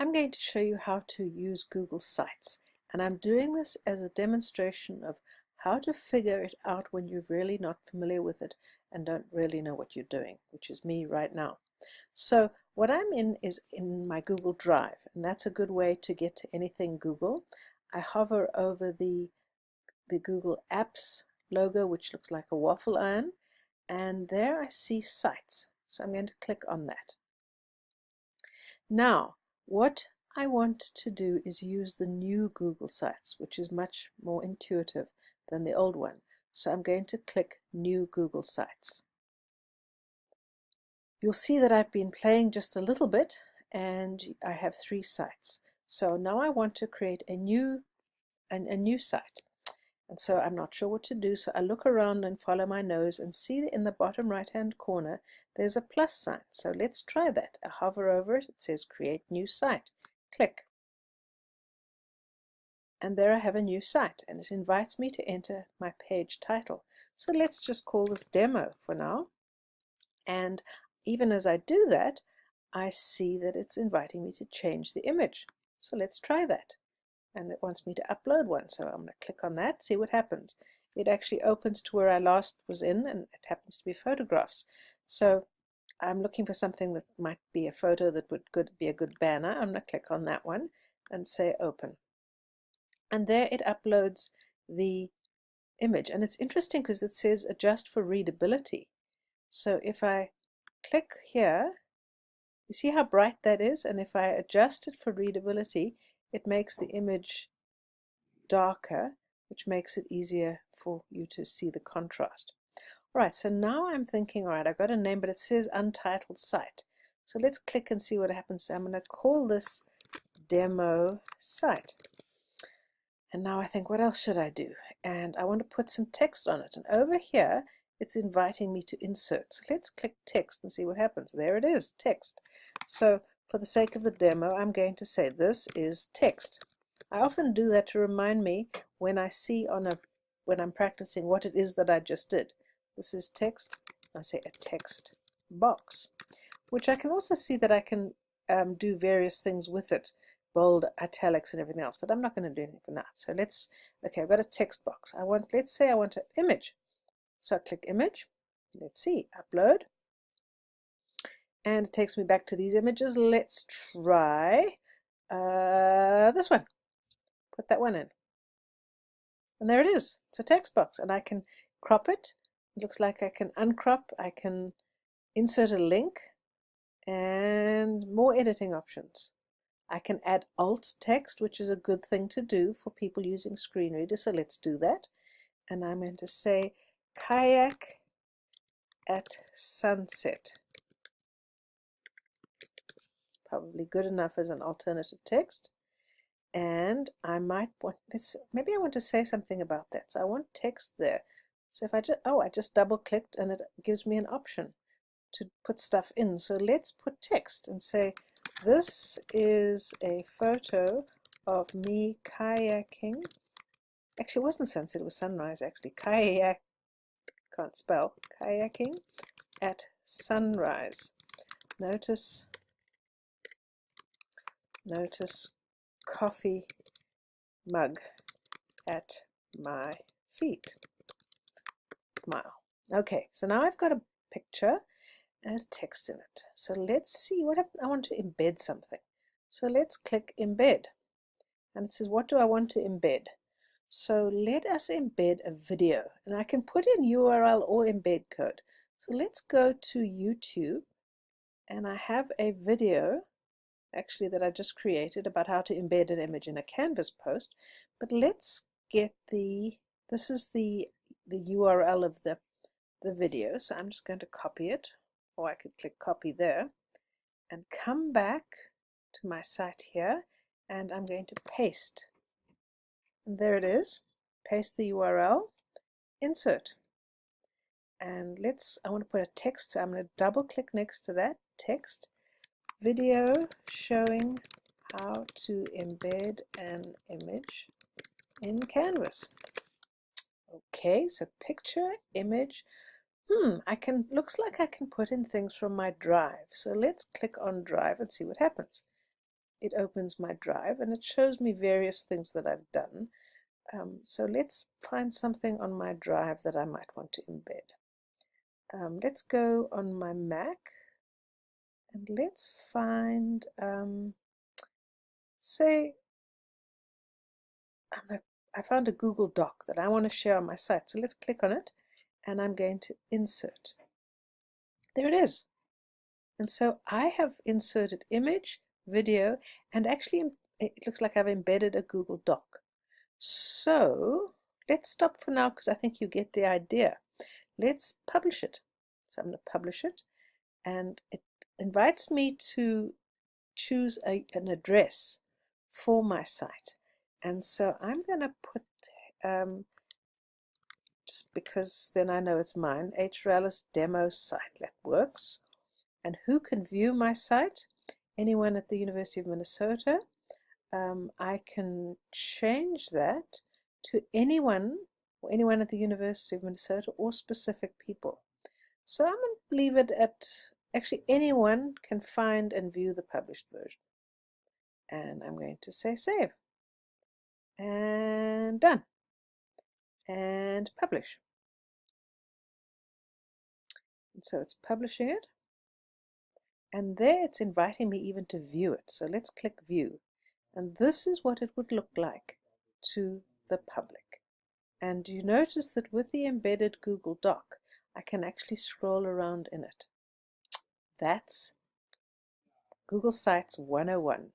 I'm going to show you how to use Google Sites and I'm doing this as a demonstration of how to figure it out when you're really not familiar with it and don't really know what you're doing, which is me right now. So what I'm in is in my Google Drive and that's a good way to get to anything Google. I hover over the, the Google Apps logo which looks like a waffle iron and there I see sites. So I'm going to click on that. Now what I want to do is use the new Google Sites, which is much more intuitive than the old one. So I'm going to click New Google Sites. You'll see that I've been playing just a little bit and I have three sites. So now I want to create a new, a, a new site. And so I'm not sure what to do, so I look around and follow my nose and see in the bottom right hand corner there's a plus sign. So let's try that. I hover over it, it says create new site. Click. And there I have a new site and it invites me to enter my page title. So let's just call this demo for now. And even as I do that, I see that it's inviting me to change the image. So let's try that and it wants me to upload one so I'm going to click on that see what happens. It actually opens to where I last was in and it happens to be photographs. So I'm looking for something that might be a photo that would good, be a good banner. I'm going to click on that one and say open. And there it uploads the image and it's interesting because it says adjust for readability. So if I click here you see how bright that is? And if I adjust it for readability it makes the image darker, which makes it easier for you to see the contrast. All right, so now I'm thinking, all right, I've got a name, but it says untitled site. So let's click and see what happens. So I'm going to call this demo site. And now I think, what else should I do? And I want to put some text on it. And over here, it's inviting me to insert. So let's click text and see what happens. There it is, text. So for the sake of the demo, I'm going to say this is text. I often do that to remind me when I see on a when I'm practicing what it is that I just did. This is text. I say a text box, which I can also see that I can um, do various things with it, bold, italics, and everything else. But I'm not going to do anything for now. So let's. Okay, I've got a text box. I want. Let's say I want an image. So I click image. Let's see. Upload and it takes me back to these images. Let's try uh, this one. Put that one in. And there it is. It's a text box and I can crop it. It looks like I can uncrop. I can insert a link and more editing options. I can add alt text, which is a good thing to do for people using screen reader. So let's do that. And I'm going to say kayak at sunset probably good enough as an alternative text. And I might want this, maybe I want to say something about that. So I want text there. So if I just, oh, I just double clicked and it gives me an option to put stuff in. So let's put text and say, this is a photo of me kayaking. Actually, it wasn't sunset, it was sunrise actually. Kayak, can't spell, kayaking at sunrise. Notice Notice coffee mug at my feet. Smile. Okay, so now I've got a picture and text in it. So let's see what I want to embed something. So let's click embed. And it says, what do I want to embed? So let us embed a video. And I can put in URL or embed code. So let's go to YouTube. And I have a video actually that I just created about how to embed an image in a Canvas post. But let's get the, this is the, the URL of the, the video. So I'm just going to copy it, or I could click copy there, and come back to my site here, and I'm going to paste. And there it is. Paste the URL, insert. And let's, I want to put a text, so I'm going to double click next to that text video showing how to embed an image in Canvas. Okay, so picture, image. Hmm, I can, looks like I can put in things from my drive. So let's click on drive and see what happens. it opens my drive and it shows me various things that I've done. Um, so let's find something on my drive that I might want to embed. Um, let's go on my Mac and let's find, um, say, I found a Google Doc that I want to share on my site. So let's click on it and I'm going to insert. There it is. And so I have inserted image, video, and actually it looks like I've embedded a Google Doc. So let's stop for now because I think you get the idea. Let's publish it. So I'm going to publish it and it invites me to choose a, an address for my site. And so I'm going to put, um, just because then I know it's mine, HRALIS demo site. That works. And who can view my site? Anyone at the University of Minnesota. Um, I can change that to anyone or anyone at the University of Minnesota or specific people. So I'm going to leave it at actually anyone can find and view the published version. And I'm going to say save. And done. And publish. And so it's publishing it. And there it's inviting me even to view it. So let's click view. And this is what it would look like to the public. And you notice that with the embedded Google Doc, I can actually scroll around in it. That's Google Sites 101.